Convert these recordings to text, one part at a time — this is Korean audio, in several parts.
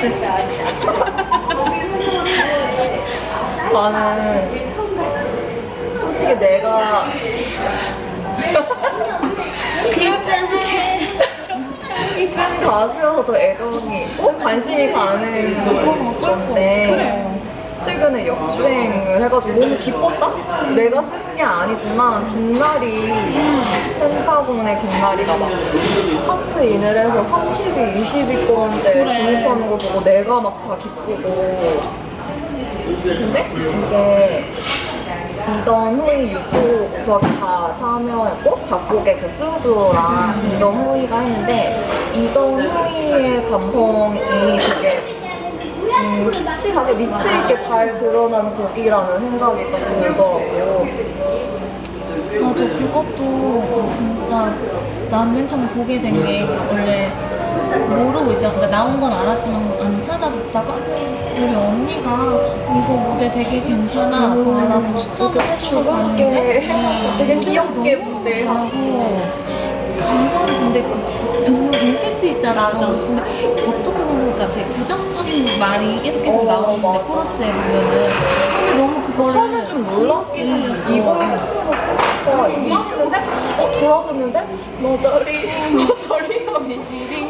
진짜 됐어. 나는 솔직히 내가 큰 가수여서 더 애정이 있고 관심이 가는 그건 어쩔 수 건데 최근에 역주행을 해가지고 너무 기뻤다? 내가 쓴 게 아니지만 빛날이 펜타곤의 빛날이가 막 차트 인을 해서 30위, 20위권대 그래. 진입하는 걸 보고 내가 막 다 기쁘고 근데 이게 이던 후이 우석이 다 참여했고 작곡에 그 수두랑 이던 후이가 했는데 이던 후이의 감성이 되게 음, 키치하게 밑에 있게 잘 드러나는 곡이라는 생각이 딱 들더라고. 맞아 그것도 진짜 난 맨 처음 보게 된 게 원래 모르고 있잖아 그러니까 나온 건 알았지만 안 찾아듣다가 우리 언니가 이거 무대 되게 괜찮아 음, 라고 추천을 해주고 네, 되게 귀엽게 너무 무대. 잘하고 감성이 근데 너무 임팩트 있잖아. 너무 근데 어떻게 보면 그러니까 되게 부정적인 말이 계속 계속 어, 나오는데 맞아. 코러스에 보면은. 근데 너무 그거를 처음에 좀 놀랐긴 했는데 이걸 해보고 싶다 이게 있는데 어 돌아섰는데? 너저리 너저리.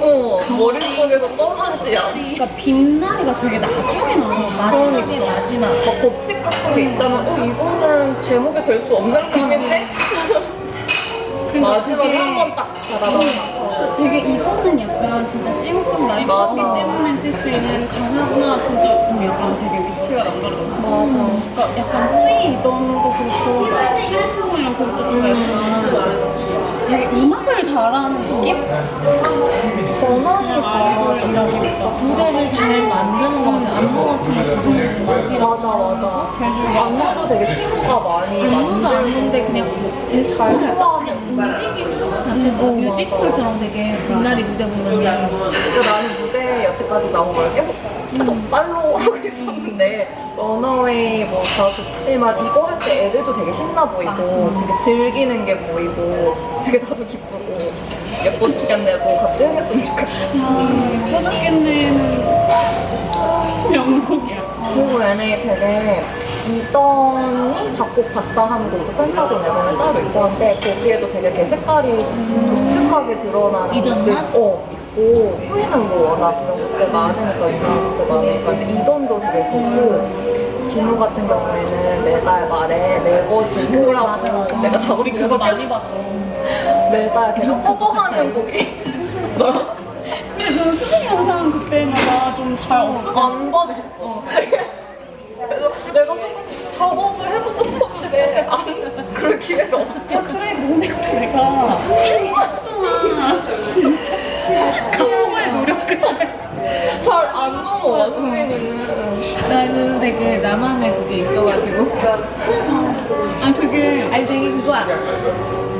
어 머릿속에서 떠나지 않아? 그러니까 빛나리가 되게 나중에 나와 마지막에 마지막. 막 법칙 같은 게 있다면 어 이거는 제목이 될 수 없는 곡인데 마지막에 그게- 한번딱 달아나서 그러니까 되게 이거는 약간 진짜 싱어송라이터기 맞아. 때문에 쓸 수 있는 가사구나 진짜 좀 약간 되게 위치가 남다르더라고 맞아 그러니까 약간 후이 이던도 그렇고 스피릿하고랑 그것도 좀 약간 되게 음악을 잘하는 느낌? 전환이 아이돌이라기보다 무대를 잘 만드는 것 같아요. 안무 같은 것도 되게 팀워가 많이 안무도 만들고 안무인데 그냥 제스처 잘 할까? 그냥 움직임 자체가 어, 뮤지컬처럼 되게 빛나리 무대 보면 근데 나는 무대 여태까지 나온 걸 계속 계속 팔로우 하고 있었는데 런어웨이 뭐다 좋지만 이거 할 때 애들도 되게 신나 보이고 되게 즐기는 게 보이고 되게 나도 기쁘고 예뻐 죽겠네고 같이 해냈으면 좋겠다 야 예뻐 죽겠네는 명곡이야. 그리고 얘네 되게 이던이 작곡 작사한 곡도 펜타곤 앨범에 따로 있고 한데 거기에도 되게 걔 색깔이 독특하게 드러나는 이던만? 어 있고 후이는 뭐 워낙 그런 곡들 많으니까 유명한 곡들 많으니까 이던도 되게 좋고 진우 같은 경우에는 매달 말에 매거 진우라고 내가 작업 우리 그거 많이 봤어. 매달 계속 커버하는 곡이 근데 그 수능 영상 그때마다 좀잘 없어 안 받았어. 그래서 내가 조금 작업을 해보고 싶었는데 안 그럴 기회가 없어. 야 그래 너네도 내가 1년 동안 진짜 정말 노력을 잘안 넘어와 수민이는. 나는 되게 나만의 그게 있어가지고. 아 되게 아니 되게 그거야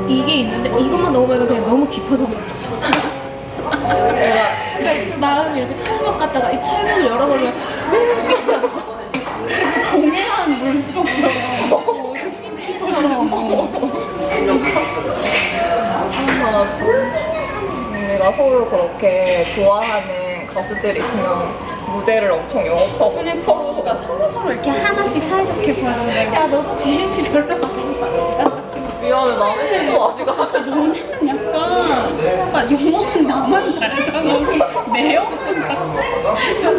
이게 있는데 이것만 넣으면 그냥 너무 깊어서. 내가 나는 이렇게 철벽 갔다가 이 철벽을 열어보면 끝이 서로 그렇게 좋아하는 가수들이 있으면 무대를 엄청 영업하고 서로 그러니까 서로 서로 이렇게 하나씩 사이좋게 보는데 야 너도 BNP 별로 안 받았잖아 미안해 나는 신도 아직 안 해. 너네는 약간 약간 영어는 나만 잘하고 내 영어는 잘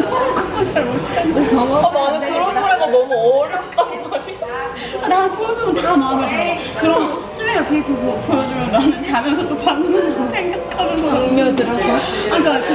성공은 잘 못하는데 아, 나는 그런 노래가 너무 어렵단 말이야. 나 보여주면 다 마음에 들어. 그럼 수미가 비그 보여주면 나는 자면서 또 받는 거 생각하면서. 음료 들어서 아, 그러니까 그